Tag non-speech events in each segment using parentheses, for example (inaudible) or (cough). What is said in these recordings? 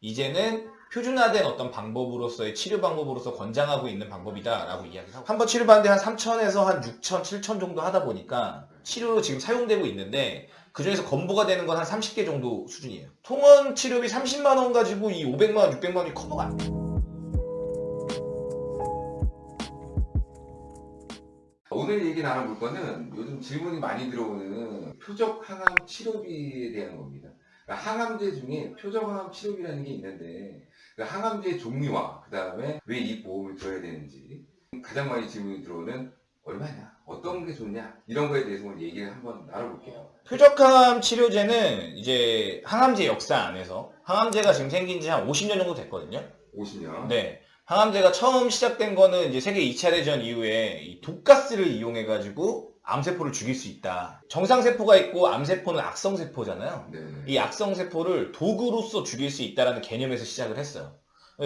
이제는 표준화된 어떤 방법으로서의 치료 방법으로서 권장하고 있는 방법이다라고 이야기를 하고 한 번 치료받는데 한 3천에서 한 6천, 7천 정도 하다 보니까 치료로 지금 사용되고 있는데 그 중에서 건보가 되는 건 한 30개 정도 수준이에요. 통원 치료비 30만 원 가지고 이 500만 원, 600만 원이 커버가 안 돼. 오늘 얘기 나눠볼 거는 요즘 질문이 많이 들어오는 표적 항암 치료비에 대한 겁니다. 그러니까 항암제 중에 표적 항암 치료비라는 게 있는데 그 항암제 종류와 그 다음에 왜 이 보험을 들어야 되는지 가장 많이 질문이 들어오는 얼마냐, 어떤 게 좋냐 이런 거에 대해서 오늘 얘기를 한번 나눠볼게요. 표적항암 치료제는 이제 항암제 역사 안에서 항암제가 지금 생긴 지 한 50년 정도 됐거든요. 50년. 네. 항암제가 처음 시작된 거는 이제 세계 2차 대전 이후에 이 독가스를 이용해가지고 암세포를 죽일 수 있다. 정상세포가 있고 암세포는 악성세포잖아요. 네. 이 악성세포를 도구로서 죽일 수 있다는 개념에서 시작을 했어요.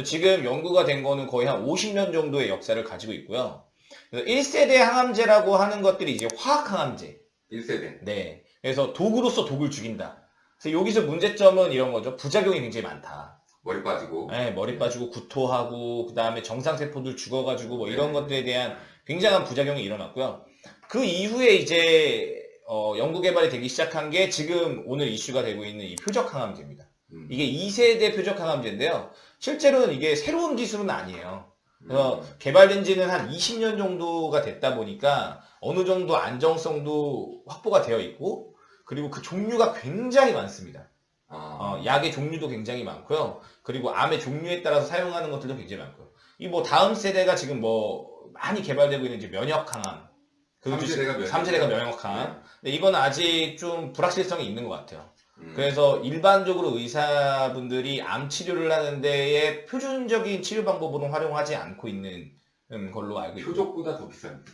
지금 연구가 된 거는 거의 한 50년 정도의 역사를 가지고 있고요. 그래서 1세대 항암제라고 하는 것들이 이제 화학항암제. 1세대. 네. 그래서 도구로서 독을 죽인다. 그래서 여기서 문제점은 이런 거죠. 부작용이 굉장히 많다. 머리 빠지고. 네, 머리 빠지고 구토하고 그 다음에 정상세포들 죽어가지고 뭐 이런 네. 것들에 대한 굉장한 부작용이 일어났고요. 그 이후에 이제 어, 연구 개발이 되기 시작한 게 지금 오늘 이슈가 되고 있는 이 표적 항암제입니다. 음. 이게 2세대 표적 항암제인데요. 실제로는 이게 새로운 기술은 아니에요. 그래서 음. 개발된 지는 한 20년 정도가 됐다 보니까 어느 정도 안정성도 확보가 되어 있고 그리고 그 종류가 굉장히 많습니다. 아. 어, 약의 종류도 굉장히 많고요. 그리고 암의 종류에 따라서 사용하는 것들도 굉장히 많고요. 이 뭐 다음 세대가 지금 뭐 많이 개발되고 있는 이제 면역 항암. 그것도 삼세대가 면역- 3세대가 면역 항암. 근데 이건 아직 좀 불확실성이 있는 것 같아요. 음. 그래서 일반적으로 의사분들이 암 치료를 하는 데에 표준적인 치료 방법으로 활용하지 않고 있는 음, 걸로 알고 있고 표적보다 더 비싼.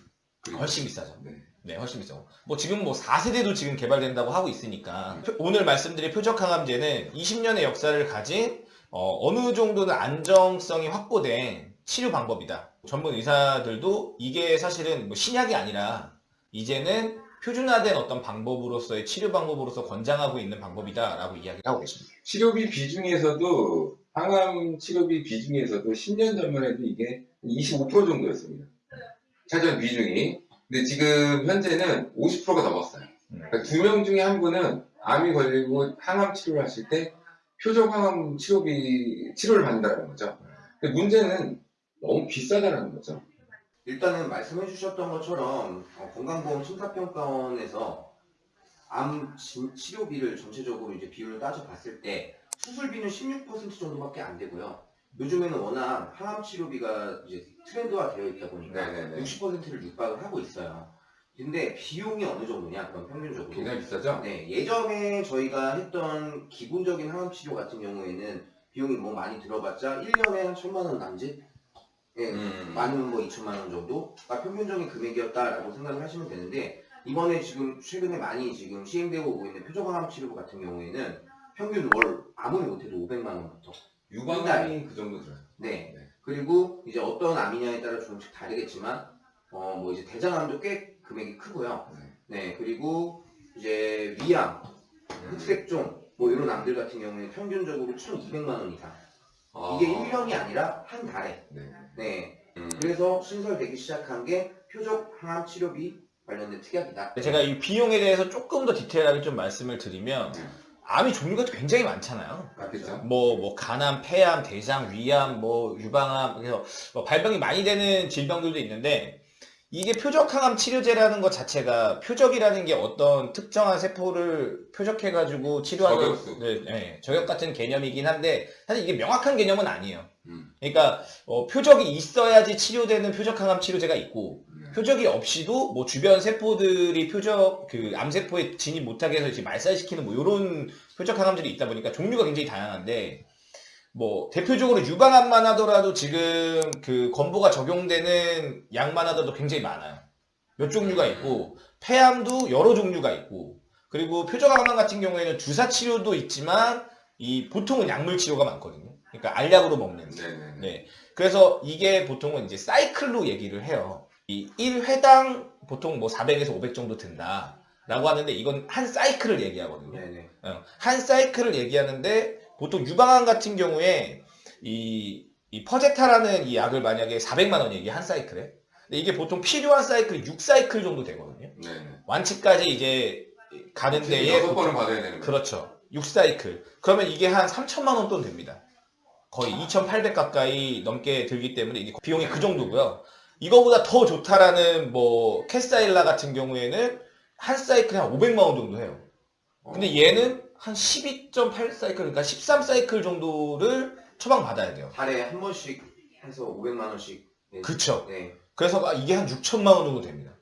훨씬 비싸죠. 네. 네, 훨씬 비싸고. 뭐 지금 뭐 4세대도 지금 개발된다고 하고 있으니까 표- 오늘 말씀드린 표적항암제는 20년의 역사를 가진 어, 느 정도는 안정성이 확보된 치료 방법이다. 전문 의사들도 이게 사실은 뭐 신약이 아니라 이제는 표준화된 어떤 방법으로서의 치료 방법으로서 권장하고 있는 방법이다 라고 이야기를 하고 계십니다. 치료비 비중에서도 항암 치료비 비중에서도 10년 전만 해도 이게 25% 정도였습니다. 차지한 비중이. 근데 지금 현재는 50%가 넘었어요. 음. 그러니까 두명 중에 한 분은 암이 걸리고 항암 치료를 하실 때 표적 항암 치료비 치료를 받는다는 거죠. 근데 문제는 너무 비싸다는 거죠. 일단은 말씀해 주셨던 것처럼 어, 건강보험 심사평가원에서 암 진- 치료비를 전체적으로 이제 비율을 따져봤을 때 수술비는 16% 정도밖에 안 되고요. 요즘에는 워낙 항암 치료비가 이제 트렌드화 되어 있다 보니까 네네네. 60%를 육박을 하고 있어요. 근데 비용이 어느 정도냐? 그럼 평균적으로. 굉장히 비싸죠? 네, 예전에 저희가 했던 기본적인 항암 치료 같은 경우에는 비용이 뭐 많이 들어봤자 1년에 한 천만 원 남짓? 예, 음. 많으면 뭐 2천만 원 정도가 평균적인 금액이었다라고 생각을 하시면 되는데 이번에 지금 최근에 많이 지금 시행되고 오고 있는 표적항암 치료 같은 경우에는 평균 월 아무리 못해도 500만 원부터 유방암이 그 정도 들어요. 네. 네. 그리고 이제 어떤 암이냐에 따라 조금씩 다르겠지만 어 뭐 이제 대장암도 꽤 금액이 크고요. 네. 네 그리고 이제 위암, 음. 흑색종 뭐 이런 암들 같은 경우에 평균적으로 1,200만 원 이상. 아. 이게 1년이 아니라 한 달에. 네. 네. 음. 그래서 신설되기 시작한 게 표적 항암 치료비 관련된 특약이다. 제가 이 비용에 대해서 조금 더 디테일하게 좀 말씀을 드리면 암이 종류가 굉장히 많잖아요. 맞겠죠? 뭐, 뭐, 간암, 폐암, 대장, 위암, 뭐, 유방암, 그래서 뭐 발병이 많이 되는 질병들도 있는데, 이게 표적항암 치료제라는 것 자체가 표적이라는 게 어떤 특정한 세포를 표적해가지고 치료하는 저격수. 네, 네, 저격 같은 개념이긴 한데 사실 이게 명확한 개념은 아니에요. 음. 그러니까 어, 표적이 있어야지 치료되는 표적항암 치료제가 있고 음. 표적이 없이도 뭐 주변 세포들이 표적 그 암세포에 진입 못하게 해서 이제 말살시키는 뭐 이런 표적 항암들이 있다 보니까 종류가 굉장히 다양한데 뭐 대표적으로 유방암만 하더라도 지금 그 건보가 적용되는 약만 하더라도 굉장히 많아요. 몇 종류가 있고 폐암도 여러 종류가 있고 그리고 표적암 같은 경우에는 주사 치료도 있지만 이 보통은 약물 치료가 많거든요. 그러니까 알약으로 먹는. 네네. 네. 그래서 이게 보통은 이제 사이클로 얘기를 해요. 이 1회당 보통 뭐 400에서 500 정도 든다. 라고 하는데 이건 한 사이클을 얘기하거든요. 네네. 어, 한 사이클을 얘기하는데 보통 유방암 같은 경우에 이, 이 퍼제타라는 이 약을 만약에 400만 원이에요. 이게 한 사이클에. 근데 이게 보통 필요한 사이클이 6사이클 정도 되거든요. 네. 완치까지 이제 가는 데에 여섯 번은 받아야 되는 거예요. 그렇죠. 6사이클. 그러면 이게 한 3천만 원 돈 됩니다. 거의 2,800 가까이 넘게 들기 때문에 이게 비용이 그 정도고요. 이거보다 더 좋다라는 뭐 캐스타일라 같은 경우에는 한 사이클에 한 500만 원 정도 해요. 근데 얘는 한 12.8 사이클, 그러니까 13 사이클 정도를 처방 받아야 돼요. 달에 한 번씩 해서 500만 원씩. 네. 그쵸. 네. 그래서 막 이게 한 6천만 원 정도 됩니다.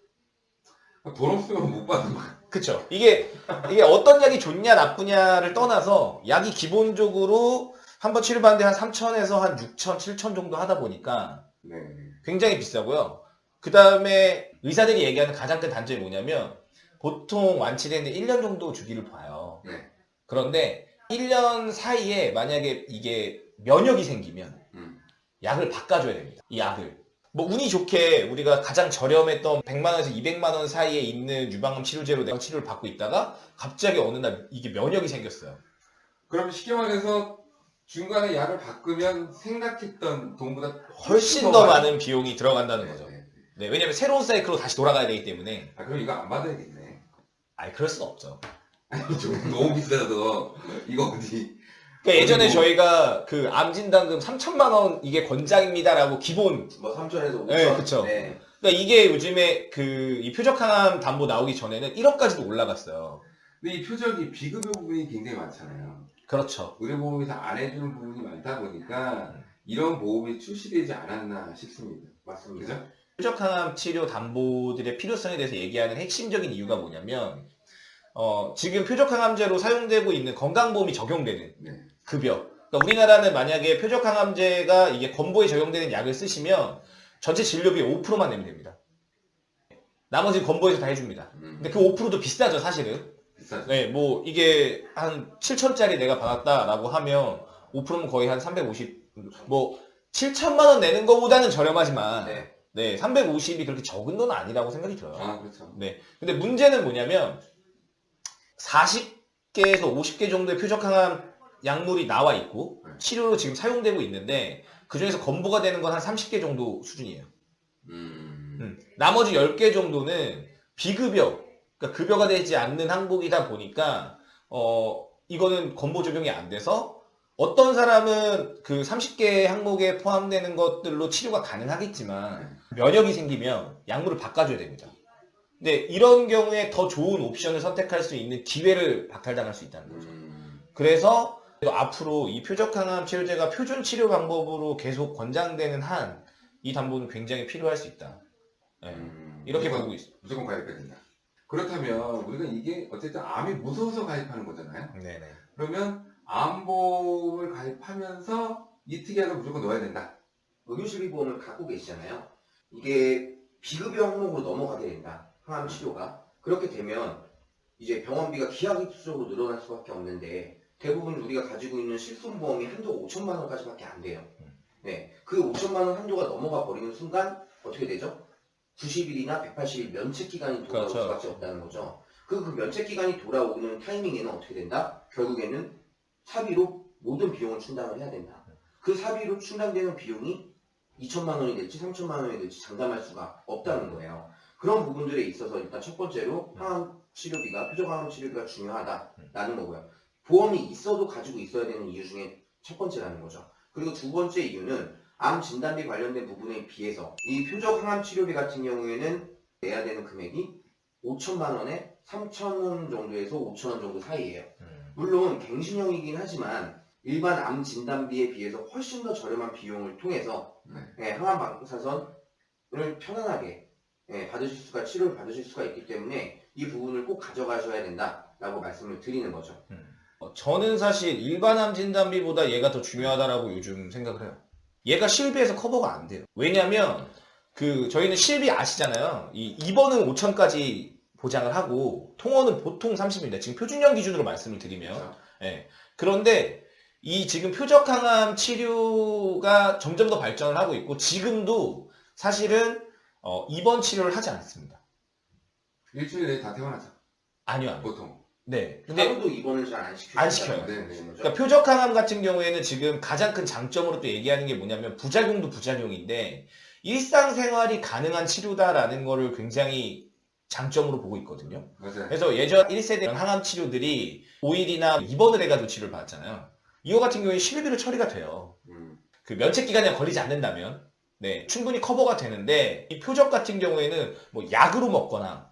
돈 없으면 못 받는 거야. 그쵸. 이게, 이게 어떤 약이 좋냐, 나쁘냐를 떠나서 약이 기본적으로 한 번 치료받는데 한 3천에서 한 6천, 7천 정도 하다 보니까 네. 굉장히 비싸고요. 그 다음에 의사들이 얘기하는 가장 큰 단점이 뭐냐면 보통 완치되는데 1년 정도 주기를 봐요. 네. 그런데 1년 사이에 만약에 이게 면역이 생기면 음. 약을 바꿔줘야 됩니다. 이 약을. 뭐 운이 좋게 우리가 가장 저렴했던 100만원에서 200만원 사이에 있는 유방암 치료제로 내가 치료를 받고 있다가 갑자기 어느 날 이게 면역이 생겼어요. 그럼 쉽게 말해서 중간에 약을 바꾸면 생각했던 돈보다 훨씬 더 많은 비용이 들어간다는 거죠. 네. 네, 왜냐면 새로운 사이클로 다시 돌아가야 되기 때문에. 아 그럼 이거 안 받아야겠네. 아니, 그럴 수는 없죠. 아니 (laughs) 좀 너무 비싸서 이거 어디? 그러니까 예전에 저희가 그 암진단금 3천만 원 이게 권장입니다라고 기본 뭐 3천에서 5천. 네, 그쵸. 네. 그러니까 이게 요즘에 그 이 표적항암 담보 나오기 전에는 1억까지도 올라갔어요. 근데 이 표적이 비급여 부분이 굉장히 많잖아요. 그렇죠. 의료보험에서 안 해주는 부분이 많다 보니까 이런 보험이 출시되지 않았나 싶습니다. 맞습니다. 그죠? 표적항암 치료 담보들의 필요성에 대해서 얘기하는 핵심적인 이유가 뭐냐면 어, 지금 표적항암제로 사용되고 있는 건강보험이 적용되는 네. 급여. 그러니까 우리나라는 만약에 표적항암제가 이게 건보에 적용되는 약을 쓰시면 전체 진료비의 5%만 내면 됩니다. 나머지 건보에서 다 해줍니다. 음, 근데 그 5%도 비싸죠, 사실은. 비싸죠. 네, 뭐 이게 한 7천짜리 내가 받았다라고 하면 5%면 거의 한 350, 뭐 7천만 원 내는 것보다는 저렴하지만 네. 네, 350이 그렇게 적은 돈 아니라고 생각이 들어요. 아 그렇죠. 네. 근데 문제는 뭐냐면 40개에서 50개 정도의 표적항암 약물이 나와 있고 네. 치료로 지금 사용되고 있는데 그 중에서 건보가 되는 건 한 30개 정도 수준이에요. 음, 음. 나머지 10개 정도는 비급여, 그러니까 급여가 되지 않는 항목이다 보니까 어 이거는 건보 적용이 안 돼서 어떤 사람은 그 30개 항목에 포함되는 것들로 치료가 가능하겠지만 면역이 생기면 약물을 바꿔줘야 됩니다. 근데 이런 경우에 더 좋은 옵션을 선택할 수 있는 기회를 박탈당할 수 있다는 거죠. 음, 그래서 앞으로 이 표적항암 치료제가 표준 치료 방법으로 계속 권장되는 한 이 담보는 굉장히 필요할 수 있다. 네. 음, 이렇게 무조건- 보고 있습니다. 무조건 가입해야 된다. 그렇다면 우리가 이게 어쨌든 암이 무서워서 가입하는 거잖아요. 네네. 그러면 암보험을 가입하면서 이 특약을 무조건 넣어야 된다. 의료실비보험을 갖고 계시잖아요. 이게 비급여 항목으로 넘어가게 된다. 항암 치료가. 그렇게 되면 이제 병원비가 기하급수적으로 늘어날 수밖에 없는데 대부분 우리가 가지고 있는 실손보험이 한도가 5천만 원까지밖에 안 돼요. 네, 그 5천만 원 한도가 넘어가 버리는 순간 어떻게 되죠? 90일이나 180일 면책 기간이 돌아올 그렇죠. 수밖에 없다는 거죠. 그, 그 면책 기간이 돌아오는 타이밍에는 어떻게 된다? 결국에는 사비로 모든 비용을 충당을 해야 된다. 그 사비로 충당되는 비용이 2천만 원이 될지 3천만 원이 될지 장담할 수가 없다는 거예요. 그런 부분들에 있어서 일단 첫 번째로 항암 치료비가 표적 항암 치료비가 중요하다라는 거고요. 보험이 있어도 가지고 있어야 되는 이유 중에 첫 번째라는 거죠. 그리고 두 번째 이유는 암 진단비 관련된 부분에 비해서 이 표적 항암 치료비 같은 경우에는 내야 되는 금액이 5천만 원에 3천 원 정도에서 5천 원 정도 사이예요. 음. 물론 갱신형이긴 하지만 일반 암 진단비에 비해서 훨씬 더 저렴한 비용을 통해서 네. 예, 항암 방사선을 편안하게 예, 받으실 수가 치료를 받으실 수가 있기 때문에 이 부분을 꼭 가져가셔야 된다라고 말씀을 드리는 거죠. 어, 저는 사실 일반 암 진단비보다 얘가 더 중요하다라고 요즘 생각을 해요. 얘가 실비에서 커버가 안 돼요. 왜냐면 그 저희는 실비 아시잖아요. 이 입원은 5천까지 보장을 하고 통원은 보통 30입니다. 지금 표준형 기준으로 말씀을 드리면 그렇죠. 예. 그런데 이 지금 표적항암 치료가 점점 더 발전을 하고 있고 지금도 사실은 어, 입원 치료를 하지 않습니다. 일주일에 다 퇴원하죠. 아니요, 아니요. 보통. 네. 근데 하루도 입원을 잘 안 시켜요. 안 시켜요. 네, 네. 그러니까 표적항암 같은 경우에는 지금 가장 큰 장점으로 또 얘기하는 게 뭐냐면 부작용도 부작용인데 일상생활이 가능한 치료다라는 거를 굉장히 장점으로 보고 있거든요. 맞아요. 그래서 예전 1세대 항암 치료들이 5일이나 입원을 해가지고 치료를 받았잖아요. 이거 같은 경우에 실비로 처리가 돼요. 음. 그 면책 기간에 걸리지 않는다면 네 충분히 커버가 되는데 이 표적 같은 경우에는 뭐 약으로 먹거나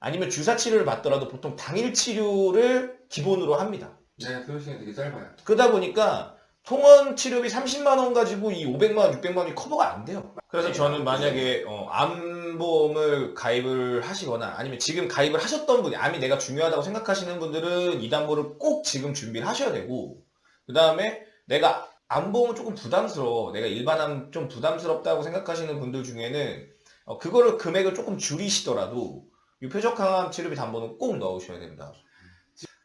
아니면 주사 치료를 받더라도 보통 당일 치료를 기본으로 합니다. 네, 소요 시간이 되게 짧아요. 그러다 보니까 통원 치료비 30만 원 가지고 이 500만 원, 600만 원이 커버가 안 돼요. 그래서 네, 저는 만약에 어, 암보험을 가입을 하시거나 아니면 지금 가입을 하셨던 분이 암이 내가 중요하다고 생각하시는 분들은 이 담보를 꼭 지금 준비를 하셔야 되고 그 다음에 내가 암보험은 조금 부담스러워 내가 일반암 좀 부담스럽다고 생각하시는 분들 중에는 어, 그거를 금액을 조금 줄이시더라도 이 표적 항암 치료비 담보는 꼭 넣으셔야 된다.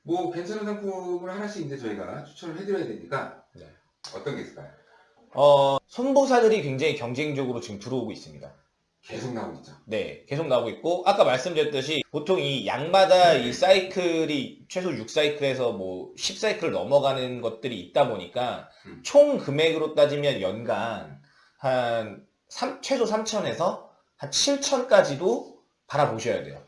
뭐 괜찮은 상품을 하나씩 이제 저희가 추천을 해드려야 되니까 네. 어떤 게 있을까요? 어, 선보사들이 굉장히 경쟁적으로 지금 들어오고 있습니다. 계속 나오고 있죠. 네, 계속 나오고 있고 아까 말씀드렸듯이 보통 이 양마다 이 사이클이 최소 6사이클에서 뭐 10사이클을 넘어가는 것들이 있다 보니까 음. 총 금액으로 따지면 연간 한 삼- 최소 3천에서 한 7천까지도 바라보셔야 돼요.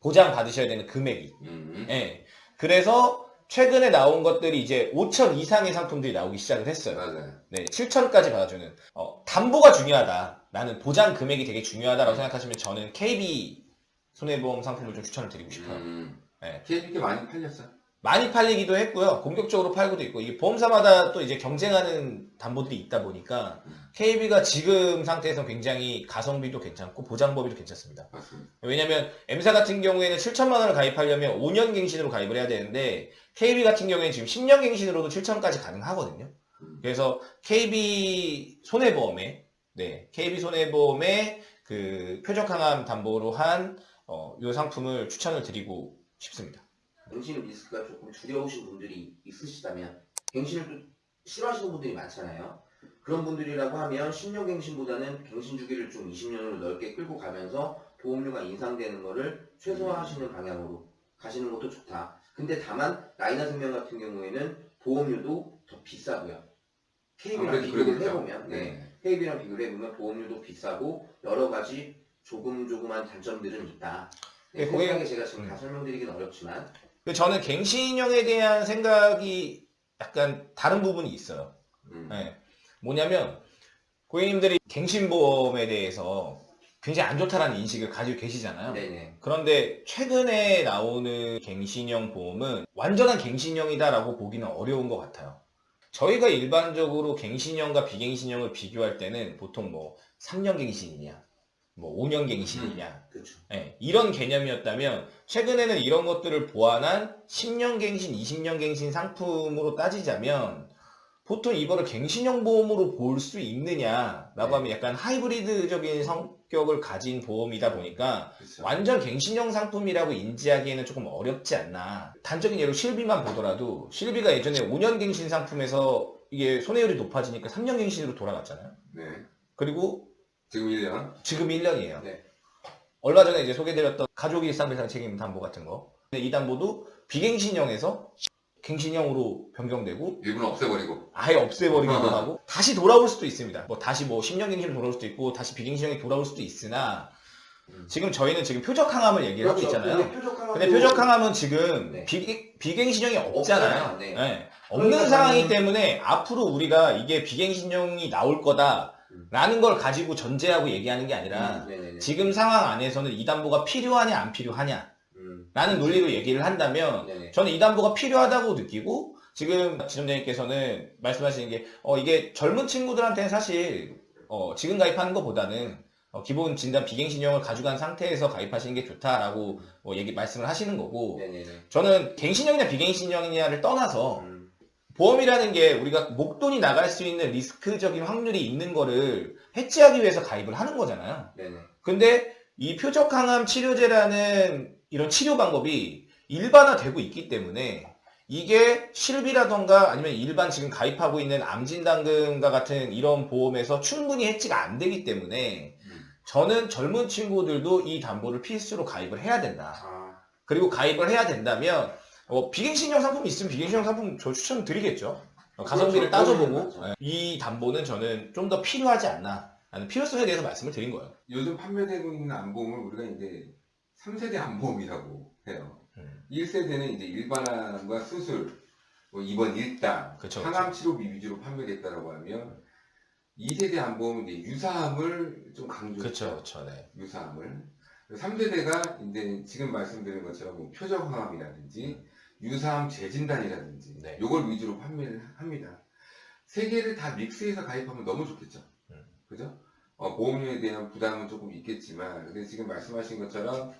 보장 받으셔야 되는 금액이. 음. 예. 그래서 최근에 나온 것들이 이제 5천 이상의 상품들이 나오기 시작을 했어요. 맞아요. 네, 7천까지 받아주는 어, 담보가 중요하다. 나는 보장 금액이 되게 중요하다라고 생각하시면 저는 KB 손해보험 상품을 좀 추천을 드리고 싶어요. 음. 네. KBK 많이 팔렸어요. 많이 팔리기도 했고요. 공격적으로 팔고도 있고 이게 보험사마다 또 이제 경쟁하는 담보들이 있다 보니까 음. KB가 지금 상태에서 굉장히 가성비도 괜찮고 보장법이도 괜찮습니다. 맞습니다. 왜냐면 M사 같은 경우에는 7천만 원을 가입하려면 5년 갱신으로 가입을 해야 되는데 KB 같은 경우에는 지금 10년 갱신으로도 7천까지 가능하거든요. 음. 그래서 KB 손해보험에 네, KB 손해보험의 그 표적 항암 담보로 한 어, 요 상품을 추천을 드리고 싶습니다. 갱신 리스크가 조금 두려우신 분들이 있으시다면 갱신을 또 싫어하시는 분들이 많잖아요. 그런 분들이라고 하면 10년 갱신보다는 갱신 주기를 좀 20년으로 넓게 끌고 가면서 보험료가 인상되는 거를 최소화하시는 방향으로 가시는 것도 좋다. 근데 다만 라이나 생명 같은 경우에는 보험료도 더 비싸고요. KB랑 아무래도 비교를. 해보면 네. 네. KB랑 비교를 해보면 보험료도 비싸고 여러 가지 조금 조그만 단점들은 있다. 네, 네, 세세하게 제가 지금 음. 다 설명드리긴 어렵지만 근데 저는 갱신형에 대한 생각이 약간 다른 부분이 있어요. 음. 네. 뭐냐면 고객님들이 갱신보험에 대해서 굉장히 안 좋다라는 인식을 가지고 계시잖아요. 네네. 그런데 최근에 나오는 갱신형 보험은 완전한 갱신형이다라고 보기는 어려운 것 같아요. 저희가 일반적으로 갱신형과 비갱신형을 비교할 때는 보통 뭐 3년 갱신이냐, 뭐 5년 갱신이냐, 그렇죠. 예, 이런 개념이었다면 최근에는 이런 것들을 보완한 10년 갱신, 20년 갱신 상품으로 따지자면 보통 이거를 갱신형 보험으로 볼 수 있느냐라고 네. 하면 약간 하이브리드적인 성격을 가진 보험이다 보니까 그렇죠. 완전 갱신형 상품이라고 인지하기에는 조금 어렵지 않나. 단적인 예로 실비만 보더라도 실비가 예전에 5년 갱신 상품에서 이게 손해율이 높아지니까 3년 갱신으로 돌아갔잖아요. 네. 그리고 지금 1년. 지금 1년이에요. 네. 얼마 전에 이제 소개드렸던 가족 일상배상 책임 담보 같은 거. 근데 이 담보도 비갱신형에서 갱신형으로 변경되고 일부는 없애버리고. 아예 없애버리기도 어. 하고 다시 돌아올 수도 있습니다. 뭐 다시 뭐 10년 갱신으로 돌아올 수도 있고 다시 비갱신형이 돌아올 수도 있으나 음. 지금 저희는 지금 표적 항암을 얘기를 하고 있잖아요. 근데 표적 항암도 근데 표적 항암은 지금 네. 비, 비갱신형이 없잖아요. 네. 네. 없는 그러니까 상황이기 때문에 앞으로 우리가 이게 비갱신형이 나올 거다 라는 걸 가지고 전제하고 얘기하는 게 아니라 음, 네네네. 지금 상황 안에서는 이 담보가 필요하냐 안 필요하냐 라는 음, 논리로 얘기를 한다면 네네. 저는 이 담보가 필요하다고 느끼고 지금 지점장님께서는 말씀하시는 게 어, 이게 젊은 친구들한테는 사실 어, 지금 가입하는 것보다는 어, 기본 진단 비갱신형을 가져간 상태에서 가입하시는 게 좋다라고 어, 얘기 말씀을 하시는 거고 네네네. 저는 갱신형이냐 비갱신형이냐를 떠나서 음, 보험이라는 게 우리가 목돈이 나갈 수 있는 리스크적인 확률이 있는 거를 해지하기 위해서 가입을 하는 거잖아요. 네네. 근데 이 표적 항암 치료제라는 이런 치료 방법이 일반화되고 있기 때문에 이게 실비라던가 아니면 일반 지금 가입하고 있는 암진단금과 같은 이런 보험에서 충분히 해지가 안 되기 때문에 음. 저는 젊은 친구들도 이 담보를 필수로 가입을 해야 된다. 아, 그리고 가입을 해야 된다면 어, 비갱신형 상품이 있으면 비갱신형 상품 저 추천드리겠죠. 어, 가성비를 그렇죠. 따져보고. 예, 이 담보는 저는 좀 더 필요하지 않나 라는 필요성에 대해서 말씀을 드린 거예요. 요즘 판매되고 있는 안보험을 우리가 이제 3세대 안보험이라고 해요. 음. 1세대는 이제 일반암과 수술, 뭐 입원 일당, 그쵸, 항암 치료비 위주로 판매됐다라고 하면 2세대 안보험은 이제 유사암을 좀 강조했죠. 그렇죠, 그렇죠. 네. 유사암을. 3세대가 이제 지금 말씀드린 것처럼 뭐 표적항암이라든지 유사암 재진단이라든지 네. 요걸 위주로 판매를 합니다. 세 개를 다 믹스해서 가입하면 너무 좋겠죠. 음. 그죠? 어, 보험료에 대한 부담은 조금 있겠지만, 근데 지금 말씀하신 것처럼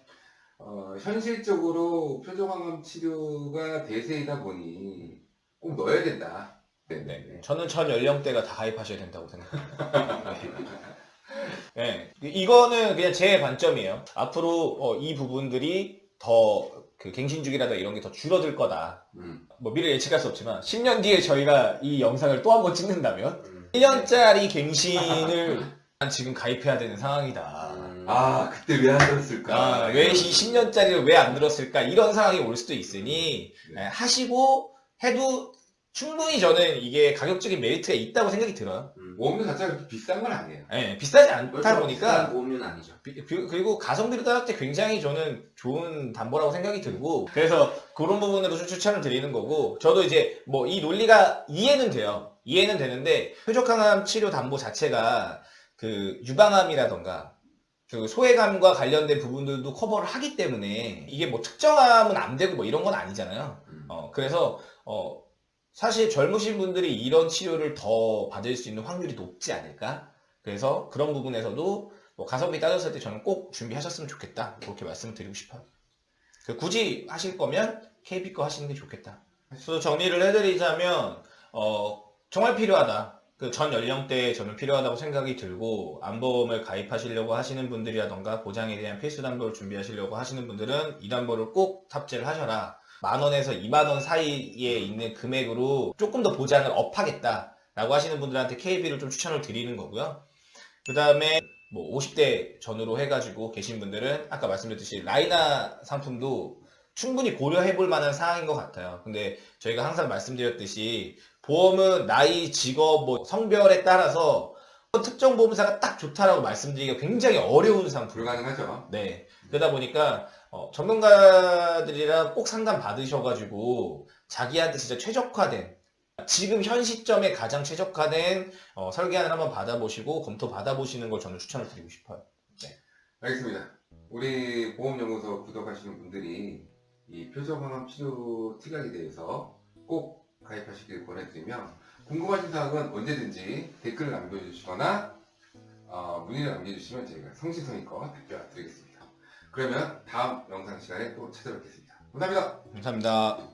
어, 현실적으로 표적항암 치료가 대세이다 보니 꼭 넣어야 된다. 네, 네, 네. 저는 전 연령대가 다 가입하셔야 된다고 생각합니다. 네. 네. 이거는 그냥 제 관점이에요. 앞으로 어, 이 부분들이 더 그 갱신주기라든가 이런 게 더 줄어들 거다. 음. 뭐 미래 예측할 수 없지만 10년 뒤에 저희가 이 영상을 또 한 번 찍는다면 음. 1년짜리 갱신을 지금 가입해야 되는 상황이다. 음. 아, 그때 왜 안 들었을까? 아, 왜이 10년짜리를 왜 안 들었을까? 이런 상황이 올 수도 있으니 네. 예, 하시고 해도 충분히 저는 이게 가격적인 메리트가 있다고 생각이 들어요. 음. 보험료 자체가 비싼 건 아니에요. 예, 비싸지 않다 그렇죠. 보니까 비싼 보험료는 아니죠. 비- 비- 그리고 가성비를 따질 때 굉장히 저는 좋은 담보라고 생각이 들고 그래서 그런 부분으로 좀 추천을 드리는 거고 저도 이제 뭐 이 논리가 이해는 돼요. 이해는 되는데 표적항암 치료 담보 자체가 그 유방암이라던가 그 소외감과 관련된 부분들도 커버를 하기 때문에 이게 뭐 특정암은 안 되고 뭐 이런 건 아니잖아요. 음. 어 그래서 어 사실 젊으신 분들이 이런 치료를 더 받을 수 있는 확률이 높지 않을까? 그래서 그런 부분에서도 뭐 가성비 따졌을 때 저는 꼭 준비하셨으면 좋겠다. 그렇게 말씀을 드리고 싶어요. 그 굳이 하실 거면 KB 거 하시는 게 좋겠다. 그래서 정리를 해드리자면 어, 정말 필요하다. 그 전 연령대에 저는 필요하다고 생각이 들고 안보험을 가입하시려고 하시는 분들이라던가 보장에 대한 필수 담보를 준비하시려고 하시는 분들은 이 담보를 꼭 탑재를 하셔라. 만 원에서 2만 원 사이에 있는 금액으로 조금 더 보장을 업하겠다 라고 하시는 분들한테 KB를 좀 추천을 드리는 거고요. 그 다음에 뭐 50대 전후로 해가지고 계신 분들은 아까 말씀드렸듯이 라이나 상품도 충분히 고려해 볼 만한 사항인 것 같아요. 근데 저희가 항상 말씀드렸듯이 보험은 나이, 직업, 뭐 성별에 따라서 특정 보험사가 딱 좋다라고 말씀드리기가 굉장히 어려운 상품. 불가능하죠. 네. 그러다 보니까 어, 전문가들이랑 꼭 상담 받으셔가지고 자기한테 진짜 최적화된 지금 현 시점에 가장 최적화된 어, 설계안을 한번 받아보시고 검토 받아보시는 걸 저는 추천을 드리고 싶어요. 알겠습니다. 우리 보험연구소 구독하시는 분들이 이 표적항암 치료 특약에 대해서 꼭 가입하시길 권해드리며 궁금하신 사항은 언제든지 댓글을 남겨주시거나 어, 문의를 남겨주시면 저희가 성실성의껏 답변 드리겠습니다. 그러면 다음 영상 시간에 또 찾아뵙겠습니다. 감사합니다. 감사합니다.